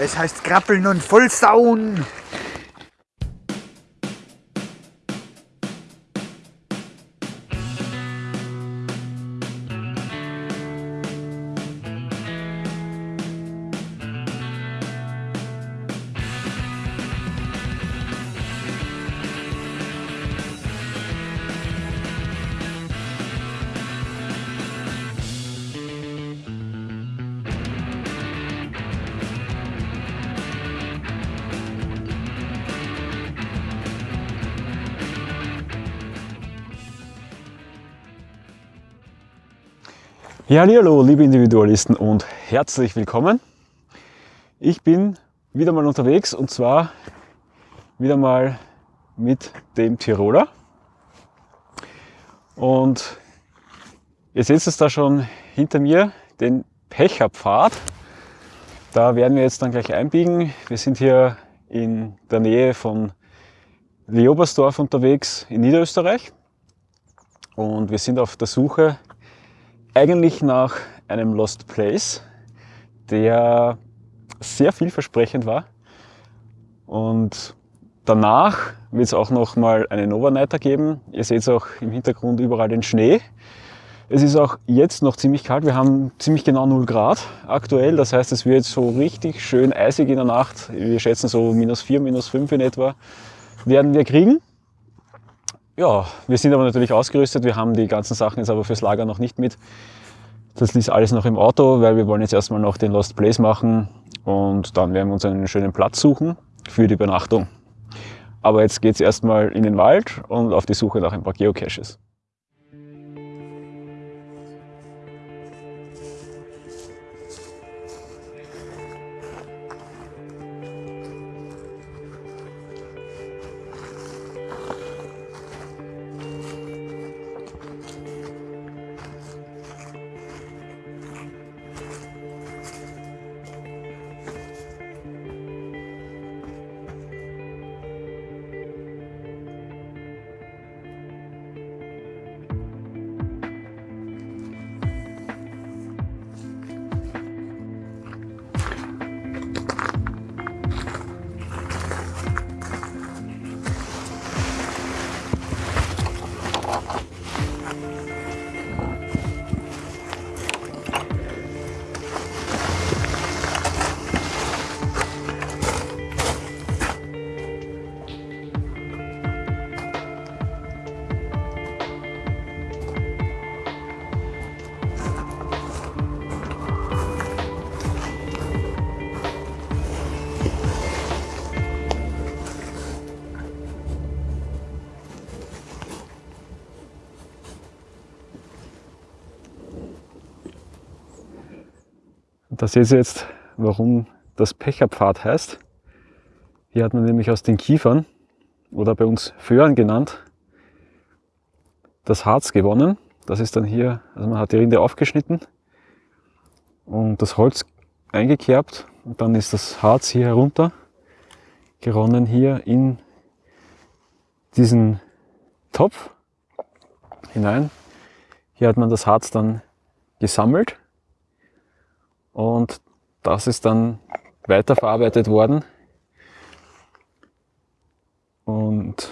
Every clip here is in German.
Es heißt Krabbeln und Vollsauen. Ja, hallo, liebe Individualisten und herzlich willkommen. Ich bin wieder mal unterwegs und zwar wieder mal mit dem Tiroler. Und ihr seht es da schon hinter mir, den Pecherpfad. Da werden wir jetzt dann gleich einbiegen. Wir sind hier in der Nähe von Leobersdorf unterwegs in Niederösterreich und wir sind auf der Suche eigentlich nach einem Lost Place, der sehr vielversprechend war. Und danach wird es auch noch mal einen Overnighter geben. Ihr seht auch im Hintergrund überall den Schnee. Es ist auch jetzt noch ziemlich kalt. Wir haben ziemlich genau 0 Grad aktuell. Das heißt, es wird so richtig schön eisig in der Nacht. Wir schätzen so minus 4, minus 5 in etwa werden wir kriegen. Ja, wir sind aber natürlich ausgerüstet. Wir haben die ganzen Sachen jetzt aber fürs Lager noch nicht mit. Das ist alles noch im Auto, weil wir wollen jetzt erstmal noch den Lost Place machen und dann werden wir uns einen schönen Platz suchen für die Übernachtung. Aber jetzt geht es erstmal in den Wald und auf die Suche nach ein paar Geocaches. Da seht ihr jetzt, warum das Pecherpfad heißt. Hier hat man nämlich aus den Kiefern, oder bei uns Föhren genannt, das Harz gewonnen. Das ist dann hier, also man hat die Rinde aufgeschnitten und das Holz eingekerbt und dann ist das Harz hier herunter geronnen hier in diesen Topf hinein. Hier hat man das Harz dann gesammelt und das ist dann weiterverarbeitet worden. Und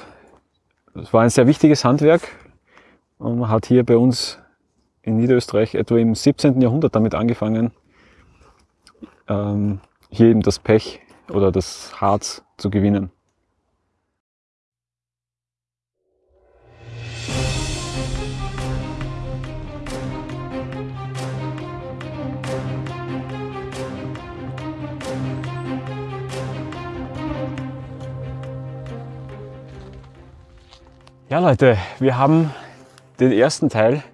es war ein sehr wichtiges Handwerk und man hat hier bei uns in Niederösterreich etwa im 17. Jahrhundert damit angefangen, ähm, hier eben das Pech oder das Harz zu gewinnen. Ja Leute, wir haben den ersten Teil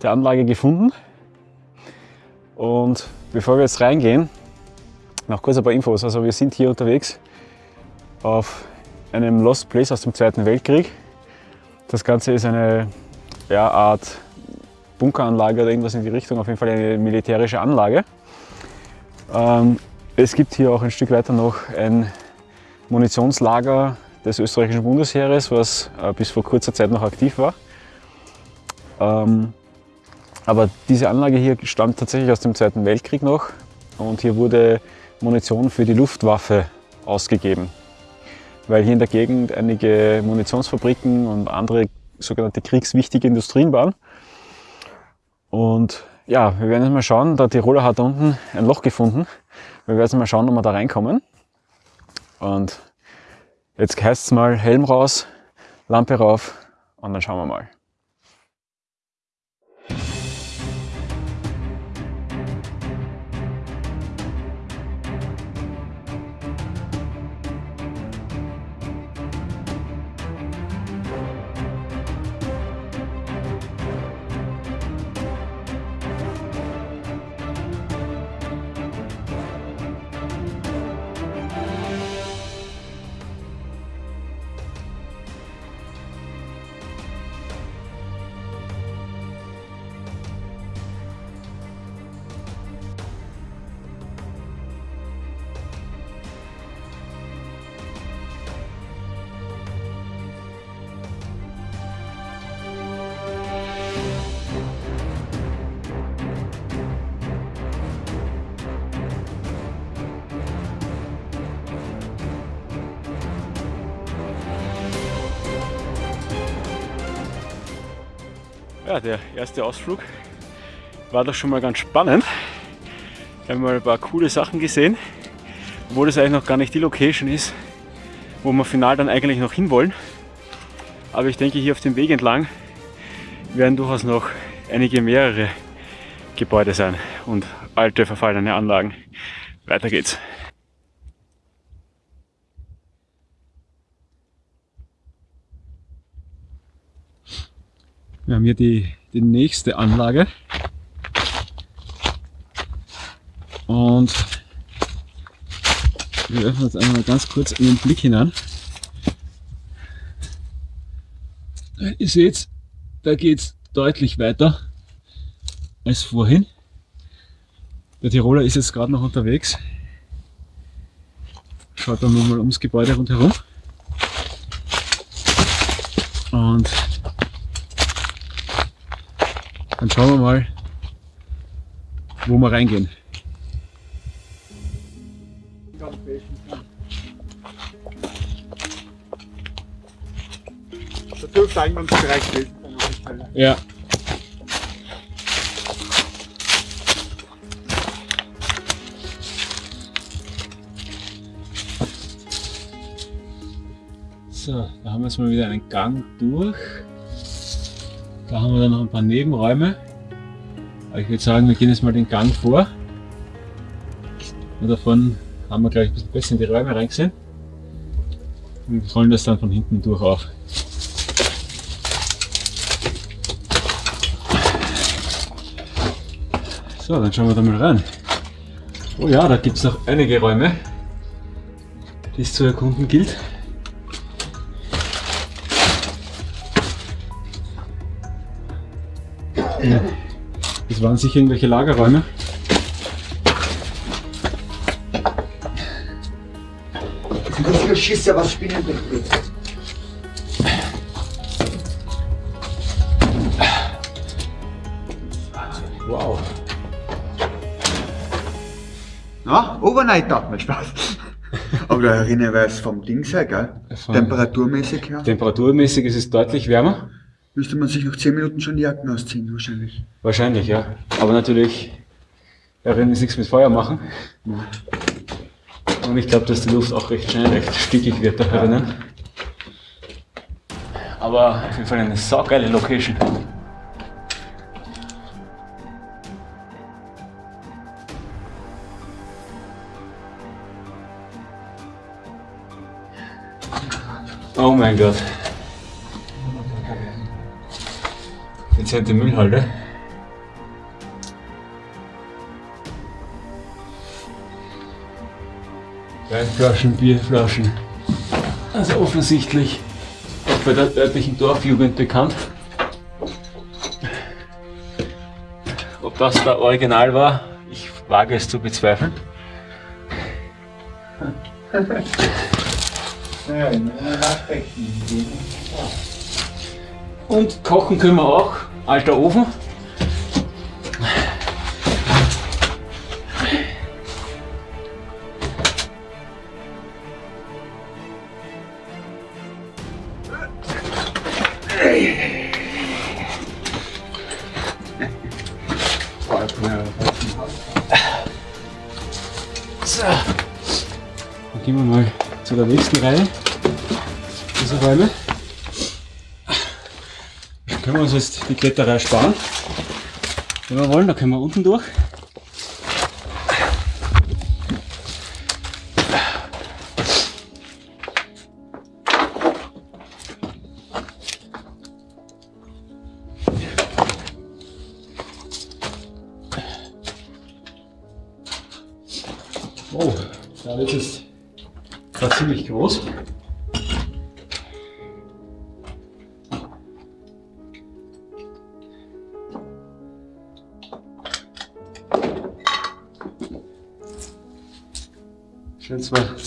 der Anlage gefunden und bevor wir jetzt reingehen, noch kurz ein paar Infos. Also wir sind hier unterwegs auf einem Lost Place aus dem Zweiten Weltkrieg. Das Ganze ist eine ja, Art Bunkeranlage oder irgendwas in die Richtung, auf jeden Fall eine militärische Anlage. Ähm, es gibt hier auch ein Stück weiter noch ein Munitionslager des österreichischen Bundesheeres, was äh, bis vor kurzer Zeit noch aktiv war. Ähm, aber diese Anlage hier stammt tatsächlich aus dem Zweiten Weltkrieg noch und hier wurde Munition für die Luftwaffe ausgegeben. Weil hier in der Gegend einige Munitionsfabriken und andere sogenannte kriegswichtige Industrien waren. Und ja, wir werden jetzt mal schauen, der Tiroler hat unten ein Loch gefunden. Wir werden jetzt mal schauen, ob wir da reinkommen. Und jetzt heißt es mal Helm raus, Lampe rauf und dann schauen wir mal. Ja, der erste Ausflug war doch schon mal ganz spannend. Wir haben mal ein paar coole Sachen gesehen, obwohl das eigentlich noch gar nicht die Location ist, wo wir final dann eigentlich noch hinwollen. Aber ich denke, hier auf dem Weg entlang werden durchaus noch einige mehrere Gebäude sein und alte verfallene Anlagen. Weiter geht's. Wir haben hier die, die nächste Anlage. Und wir öffnen jetzt einmal ganz kurz in den Blick hinein. Ihr seht, da geht es deutlich weiter als vorhin. Der Tiroler ist jetzt gerade noch unterwegs. Schaut dann nochmal ums Gebäude rundherum. Und dann schauen wir mal, wo wir reingehen. Da dürfte Eingangsbereich gewesen sein. Ja. So, da haben wir jetzt mal wieder einen Gang durch. Da haben wir dann noch ein paar Nebenräume. Aber ich würde sagen, wir gehen jetzt mal den Gang vor. Und davon haben wir gleich ein bisschen besser in die Räume reingesehen. Und wir rollen das dann von hinten durch auf. So, dann schauen wir da mal rein. Oh ja, da gibt es noch einige Räume, die es zu erkunden gilt. Das waren sicher irgendwelche Lagerräume. Das schießt ja was Spinnen. Wow. Na, Overnight hat mir Spaß. Aber da erinnere ich vom Dings her, gell? Von- Temperaturmäßig her. Temperaturmäßig ist es deutlich wärmer. Müsste man sich nach 10 Minuten schon die Jacken ausziehen, wahrscheinlich. Wahrscheinlich, ja. Aber natürlich, darin ist nichts mit Feuer machen. Und ich glaube, dass die Luft auch recht schnell recht stickig wird da drinnen. Aber auf jeden Fall eine saugeile Location. Oh mein Gott. Dezente Müllhalde. Weinflaschen, Bierflaschen. Also offensichtlich auch bei der örtlichen Dorfjugend bekannt. Ob das da original war, ich wage es zu bezweifeln. Und kochen können wir auch. Alter Ofen. Die Kletterei sparen. Wenn wir wollen, dann können wir unten durch.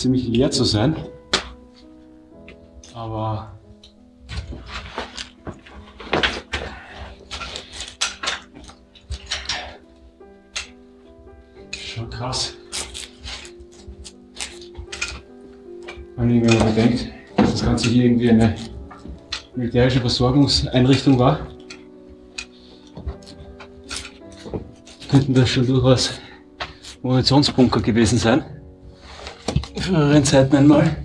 Ziemlich leer zu sein, aber schon krass. Wenn man bedenkt, dass das Ganze hier irgendwie eine militärische Versorgungseinrichtung war, könnten das schon durchaus Munitionsbunker gewesen sein. In früheren Zeiten einmal.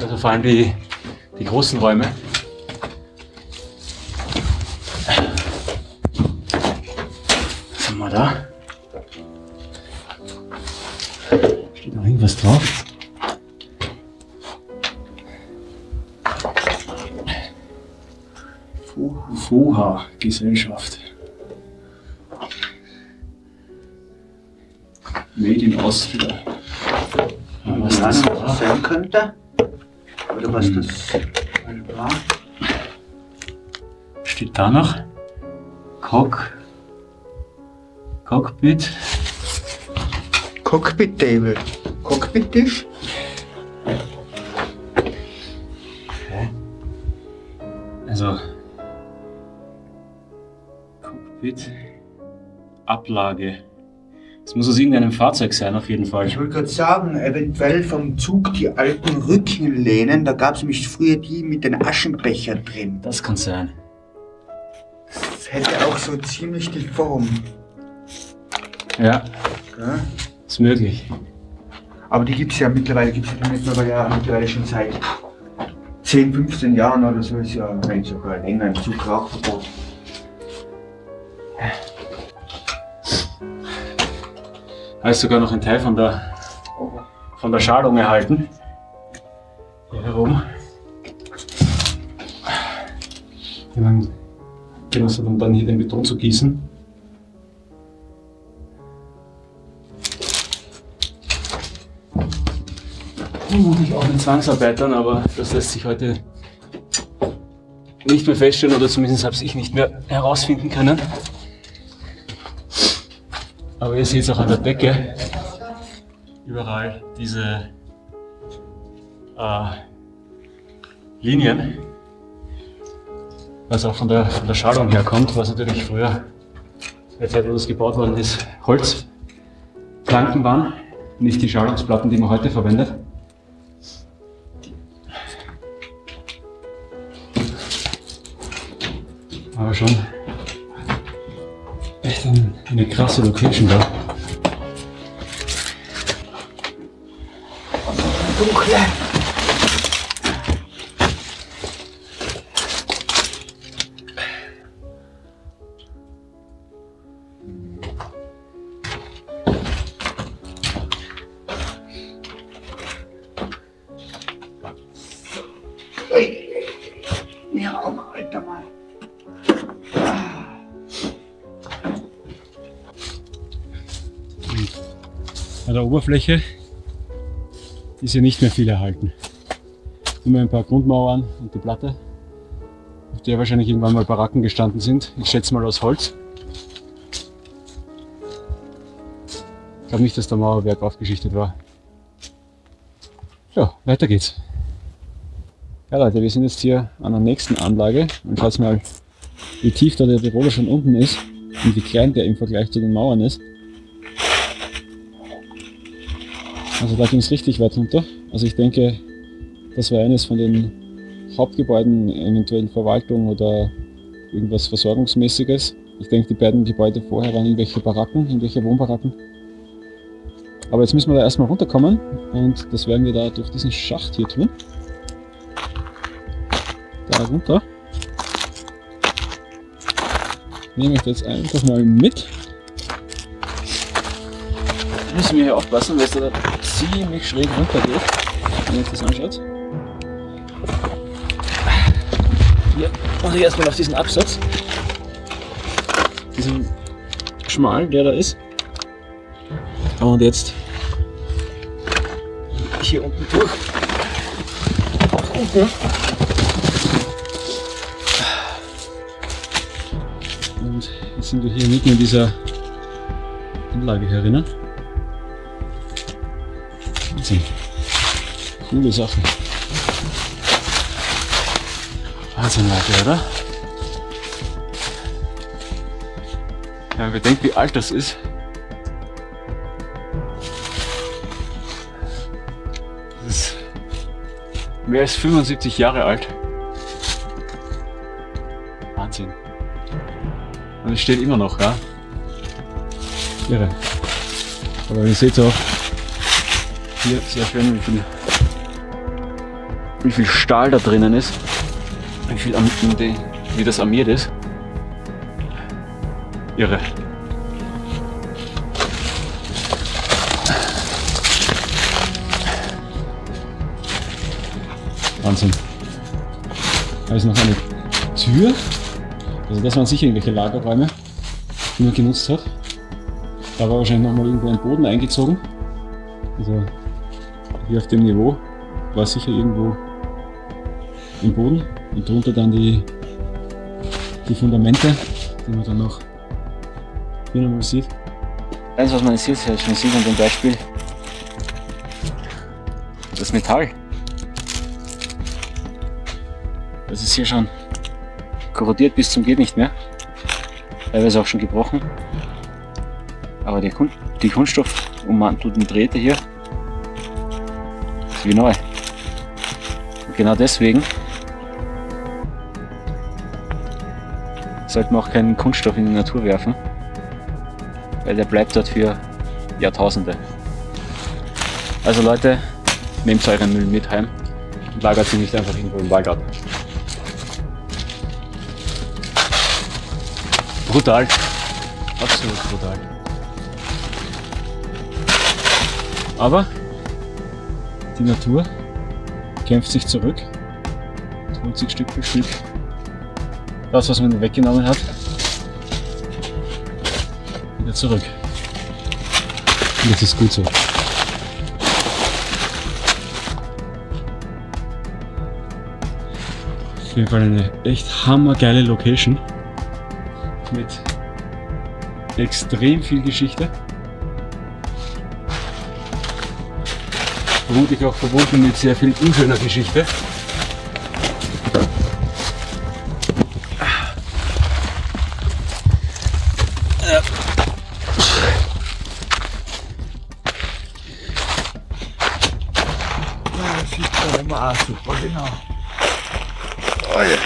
Also vor allem die, die großen Räume. Was haben wir da? Steht noch irgendwas drauf? FOHA Ja, was das war? sein könnte. Oder was das war. Steht da noch? Cock. Cockpit. Cockpit Table. Cockpit Tisch? Also. Cockpit. Ablage. Es muss aus irgendeinem Fahrzeug sein, auf jeden Fall. Ich wollte gerade sagen, eventuell vom Zug die alten Rückenlehnen, da gab es nämlich früher die mit den Aschenbechern drin. Das kann sein. Das hätte auch so ziemlich die Form. Ja, Gell? ist möglich. Aber die gibt es ja mittlerweile, gibt es ja mittlerweile, ja mittlerweile schon seit 10, 15 Jahren oder so, ist ja sogar länger im Zug Rauchverbot. Da ist sogar noch ein Teil von der, von der Schalung erhalten. Hier herum. Jemand genutzt hat, um dann hier den Beton zu gießen. Vermutlich auch mit Zwangsarbeitern, aber das lässt sich heute nicht mehr feststellen oder zumindest habe ich nicht mehr herausfinden können. Aber ihr seht es auch an der Decke, überall diese äh, Linien, was auch von der, von der Schalung herkommt, was natürlich früher, der Zeit, wo das gebaut worden ist, Holzplanken waren, nicht die Schalungsplatten, die man heute verwendet. Aber schon echt ein, eine krasse Location da. Oberfläche ist ja nicht mehr viel erhalten. Nur ein paar Grundmauern und die Platte, auf der wahrscheinlich irgendwann mal Baracken gestanden sind. Ich schätze mal aus Holz. Ich glaube nicht, dass der Mauerwerk aufgeschichtet war. Ja, weiter geht's. Ja Leute, wir sind jetzt hier an der nächsten Anlage und schaut mal, wie tief da der Tiroler schon unten ist und wie klein der im Vergleich zu den Mauern ist. Also da ging es richtig weit runter. Also ich denke, Das war eines von den Hauptgebäuden, eventuell Verwaltung oder irgendwas Versorgungsmäßiges. Ich denke, die beiden Gebäude vorher waren irgendwelche Baracken, irgendwelche Wohnbaracken. Aber jetzt müssen wir da erstmal runterkommen und das werden wir da durch diesen Schacht hier tun. Da runter. Nehme ich das einfach mal mit. Müssen wir hier aufpassen, weil es da ziemlich schräg runter geht, wenn ihr euch das anschaut. Hier mache ich erstmal auf diesen Absatz. Diesen schmalen, der da ist. Und jetzt hier unten durch. Auch unten. Und jetzt sind wir hier mitten in dieser Anlage herinnen. Wahnsinn. Coole Sache. Wahnsinn, Leute, oder? Ja, man bedenkt, wie alt das ist. Das ist mehr als 75 Jahre alt. Wahnsinn. Und es steht immer noch, ja. Irre. Aber ihr seht auch, hier sehr schön, wie viel, wie viel Stahl da drinnen ist. Wie, viel, wie das armiert ist. Irre. Wahnsinn. Da ist noch eine Tür. Also das waren sicher irgendwelche Lagerräume, die man genutzt hat. Da war wahrscheinlich noch mal irgendwo ein Boden eingezogen. Also hier auf dem Niveau war sicher irgendwo im Boden und drunter dann die, die Fundamente, die man dann noch hier nochmal sieht. Eins, was man hier schon sieht an dem Beispiel, das Metall. Das ist hier schon korrodiert bis zum geht nicht mehr. Teilweise auch schon gebrochen. Aber die, Kun die Kunststoffummantelten Drähte hier wie neu. Und genau deswegen sollte man auch keinen Kunststoff in die Natur werfen, weil der bleibt dort für Jahrtausende. Also Leute, nehmt euren Müll mit heim und lagert ihn nicht einfach irgendwo im Wallgarten. Brutal. Absolut brutal. Aber die Natur kämpft sich zurück holt sich Stück für Stück das, was man weggenommen hat, wieder zurück. Und das ist gut so. Auf jeden Fall eine echt hammergeile Location mit extrem viel Geschichte. Vermutlich auch verbunden mit sehr viel unschöner Geschichte. Ah, super, genau. Oh ja.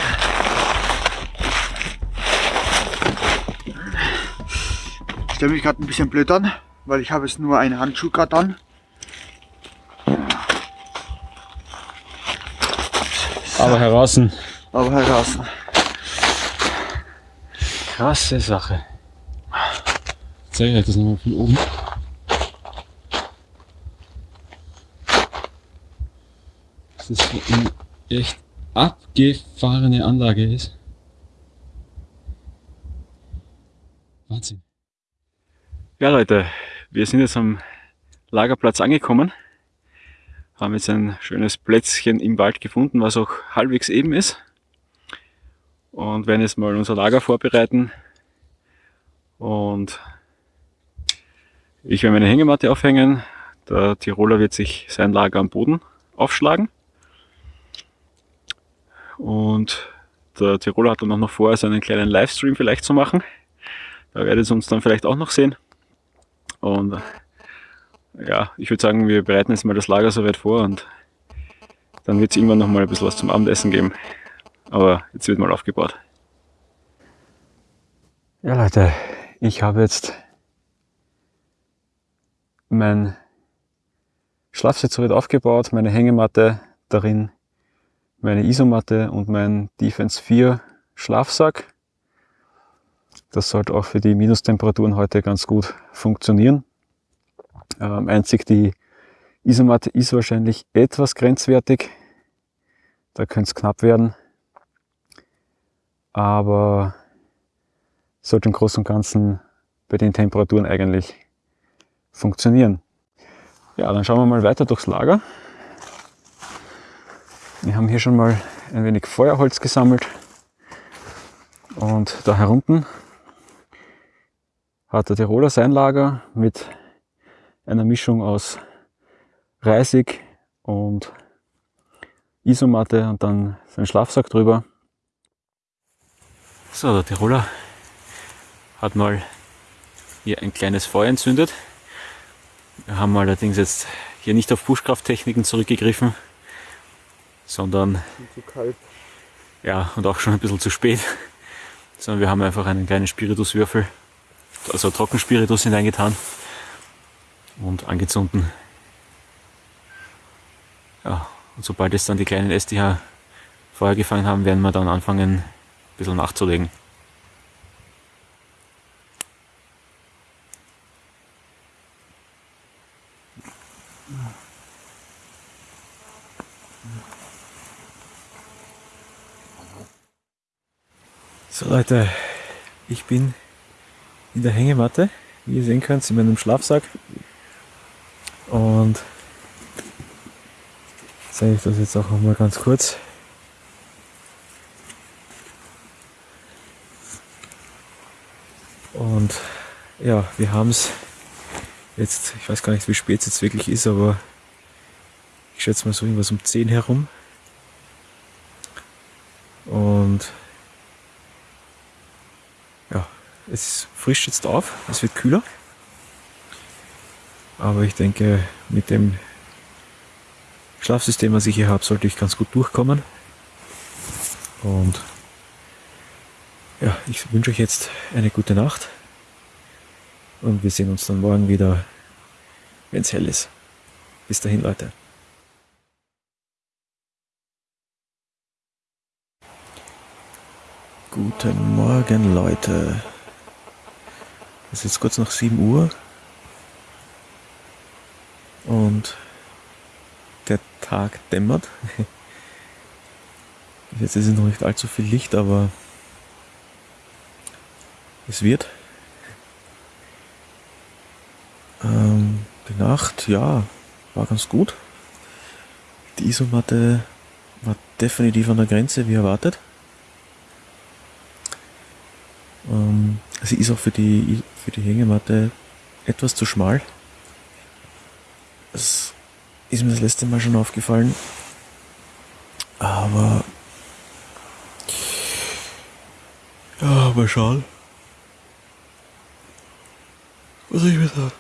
Ich stelle mich gerade ein bisschen blöd an, weil ich habe jetzt nur einen Handschuh gerade an. Aber heraus. Aber heraus. Krasse Sache. Zeige ich euch das nochmal von oben. dass das eine echt abgefahrene Anlage ist. Wahnsinn. Ja Leute, wir sind jetzt am Lagerplatz angekommen. Haben jetzt ein schönes Plätzchen im Wald gefunden, was auch halbwegs eben ist. Und werden jetzt mal unser Lager vorbereiten. Und ich werde meine Hängematte aufhängen. Der Tiroler wird sich sein Lager am Boden aufschlagen. Und der Tiroler hat dann auch noch vor, seinen kleinen Livestream vielleicht zu machen. Da werdet ihr uns dann vielleicht auch noch sehen. Und ja, ich würde sagen, wir bereiten jetzt mal das Lager soweit vor und Dann wird es irgendwann noch mal ein bisschen was zum Abendessen geben. Aber jetzt wird mal aufgebaut. Ja Leute, ich habe jetzt mein Schlafsitz soweit aufgebaut, meine Hängematte darin, meine Isomatte und mein Defense 4 Schlafsack. Das sollte auch für die Minustemperaturen heute ganz gut funktionieren. Ähm, einzig die Isomatte ist wahrscheinlich etwas grenzwertig. Da könnte es knapp werden. Aber sollte im Großen und Ganzen bei den Temperaturen eigentlich funktionieren. Ja, dann schauen wir mal weiter durchs Lager. Wir haben hier schon mal ein wenig Feuerholz gesammelt. Und da herunten hat der Tiroler sein Lager mit einer Mischung aus Reisig und Isomatte und dann sein Schlafsack drüber. So, der Tiroler hat mal hier ein kleines Feuer entzündet. Wir haben allerdings jetzt hier nicht auf Buschkrafttechniken zurückgegriffen, sondern Zu kalt. ja und auch schon ein bisschen zu spät, sondern wir haben einfach einen kleinen Spirituswürfel, also Trockenspiritus hineingetan und angezünden. Ja, und sobald jetzt dann die kleinen Äste Feuer gefangen haben, werden wir dann anfangen, ein bisschen nachzulegen. So Leute, ich bin in der Hängematte, wie ihr sehen könnt, in meinem Schlafsack. Und zeige ich das jetzt auch mal ganz kurz. Und ja, wir haben es jetzt, ich weiß gar nicht, wie spät es jetzt wirklich ist, aber ich schätze mal so irgendwas um 10 herum. Und ja, es frischt jetzt auf, es wird kühler. Aber ich denke, mit dem Schlafsystem, was ich hier habe, sollte ich ganz gut durchkommen. Und ja, ich wünsche euch jetzt eine gute Nacht. Und wir sehen uns dann morgen wieder, wenn es hell ist. Bis dahin, Leute. Guten Morgen, Leute. Es ist kurz nach 7 Uhr. Und der Tag dämmert. Jetzt ist es noch nicht allzu viel Licht, aber es wird. Ähm, die Nacht, ja, war ganz gut. Die Isomatte war definitiv an der Grenze, wie erwartet. Ähm, sie ist auch für die, für die Hängematte etwas zu schmal. Das ist mir das letzte Mal schon aufgefallen. Aber ja, mal schauen. Was ich mir da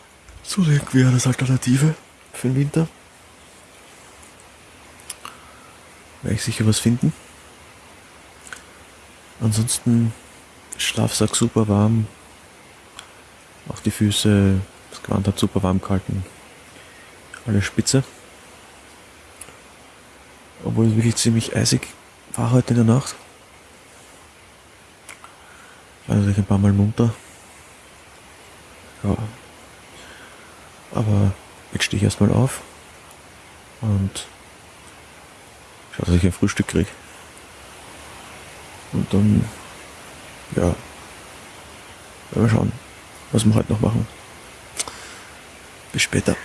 zulegen wäre als Alternative für den Winter. Werde ich sicher was finden. Ansonsten Schlafsack super warm. Auch die Füße, das Gewand hat super warm gehalten. Alles spitze. Obwohl es wirklich ziemlich eisig war heute in der Nacht. Also ich ein paar Mal munter. Ja. Aber jetzt stehe ich erstmal auf und schaue, dass ich ein Frühstück kriege. Und dann, ja, werden wir schauen, was wir heute noch machen. Bis später.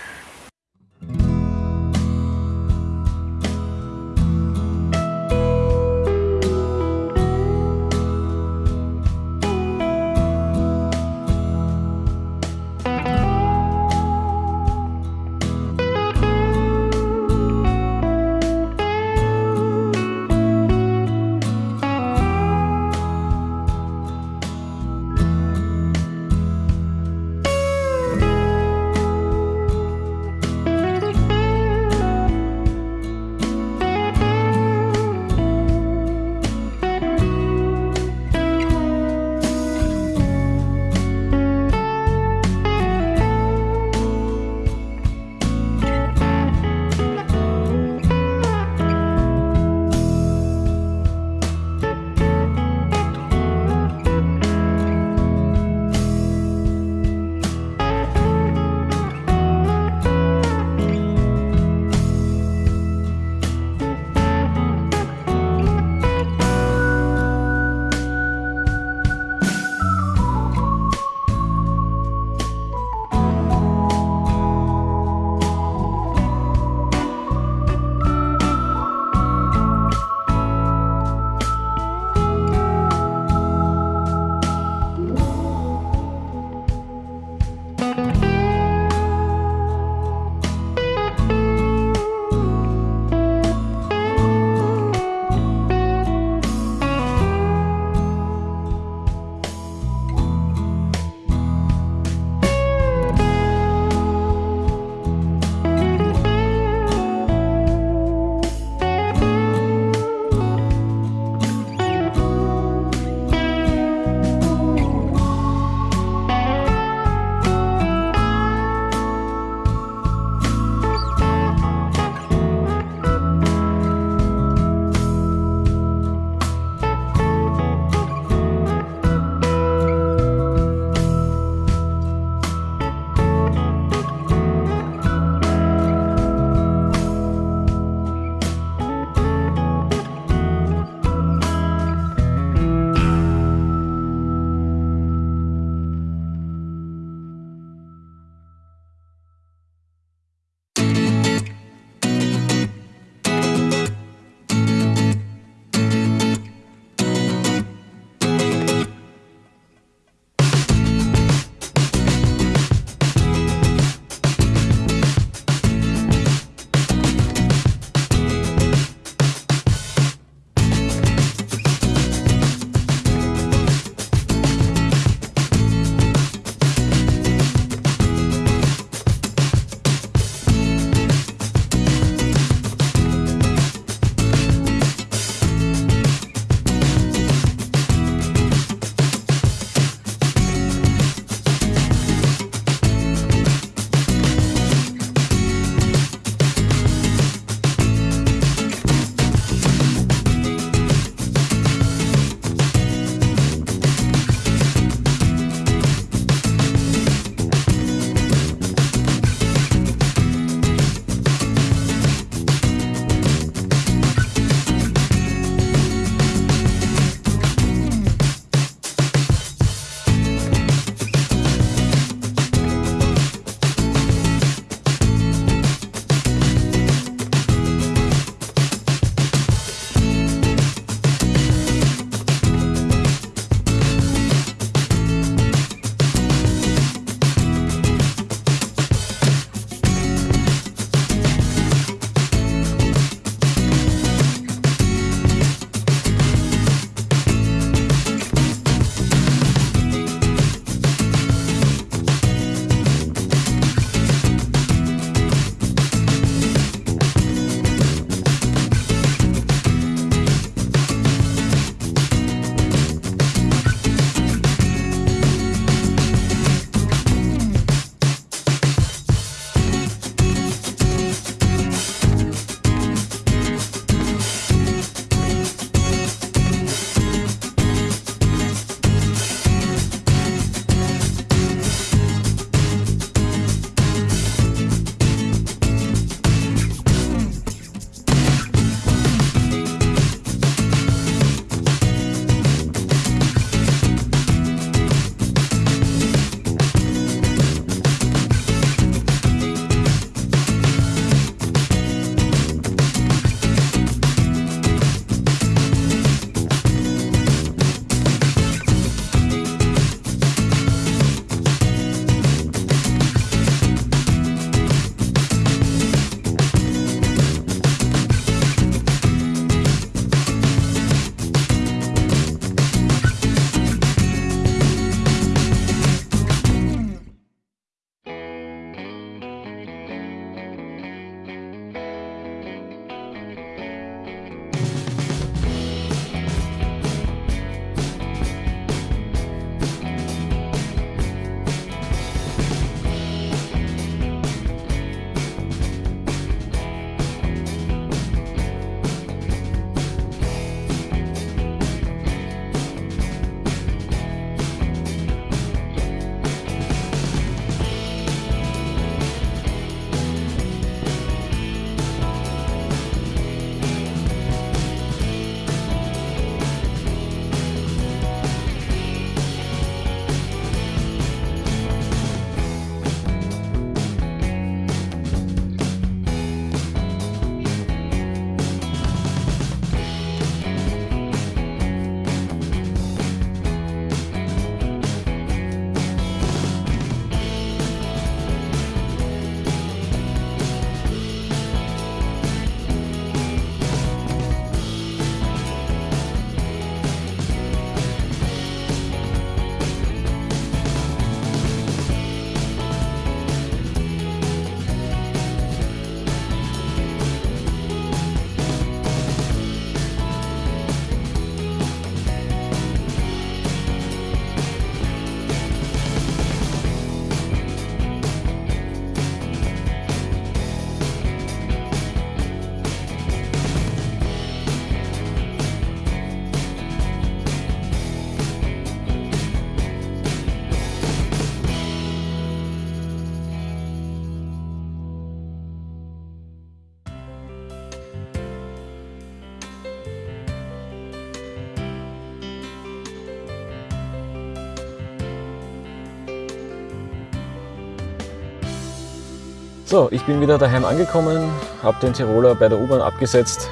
So, ich bin wieder daheim angekommen, habe den Tiroler bei der U-Bahn abgesetzt,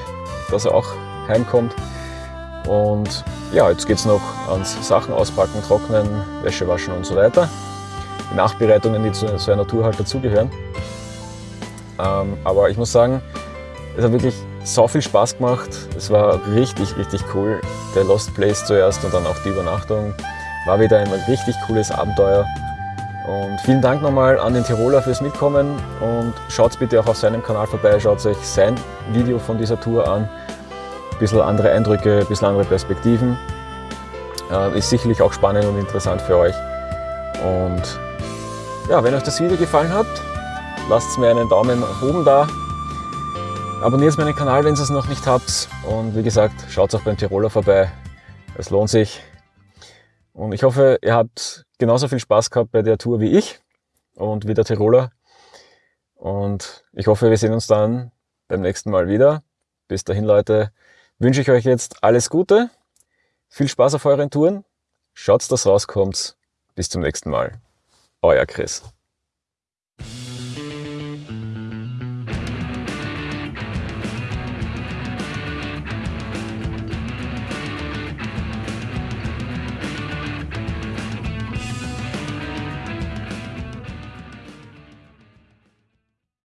dass er auch heimkommt. Und ja, jetzt geht es noch ans Sachen auspacken, trocknen, Wäsche waschen und so weiter. Die Nachbereitungen, die zu so einer Tour halt dazugehören. Ähm, aber ich muss sagen, es hat wirklich so viel Spaß gemacht. Es war richtig, richtig cool. Der Lost Place zuerst und dann auch die Übernachtung. War wieder ein richtig cooles Abenteuer. Und vielen Dank nochmal an den Tiroler fürs Mitkommen und schaut bitte auch auf seinem Kanal vorbei, schaut euch sein Video von dieser Tour an. Ein bisschen andere Eindrücke, ein bisschen andere Perspektiven. Äh, ist sicherlich auch spannend und interessant für euch. Und ja, wenn euch das Video gefallen hat, lasst mir einen Daumen nach oben da. Abonniert meinen Kanal, wenn ihr es noch nicht habt. Und wie gesagt, schaut auch beim Tiroler vorbei. Es lohnt sich. Und ich hoffe, ihr habt genauso viel Spaß gehabt bei der Tour wie ich und wie der Tiroler. Und ich hoffe, wir sehen uns dann beim nächsten Mal wieder. Bis dahin, Leute, wünsche ich euch jetzt alles Gute. Viel Spaß auf euren Touren. Schaut, dass rauskommt. Bis zum nächsten Mal. Euer Chris.